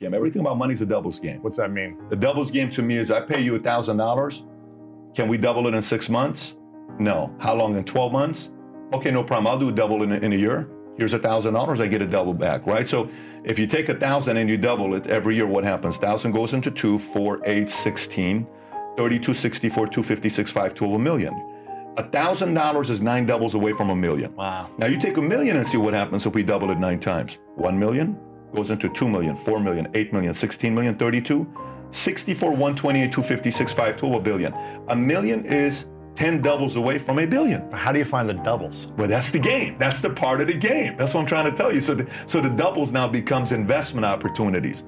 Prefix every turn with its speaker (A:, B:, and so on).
A: game. Everything about money is a doubles game.
B: What's that mean?
A: The doubles game to me is I pay you a $1,000. Can we double it in six months? No. How long? In 12 months? Okay, no problem. I'll do a double in a, in a year. Here's a $1,000. I get a double back, right? So if you take a 1000 and you double it every year, what happens? 1000 goes into 2, 4, 8, 16, 32, 64, 256, 5, 12, a million. $1,000 is nine doubles away from a million.
B: Wow.
A: Now you take a million and see what happens if we double it nine times. 1 million goes into 2 million, 4 million, 8 million, 16 million, 32, 64, 128, 256, 5, 12, a billion. A million is 10 doubles away from a billion.
B: How do you find the doubles?
A: Well, that's the game. That's the part of the game. That's what I'm trying to tell you. So the, so the doubles now becomes investment opportunities.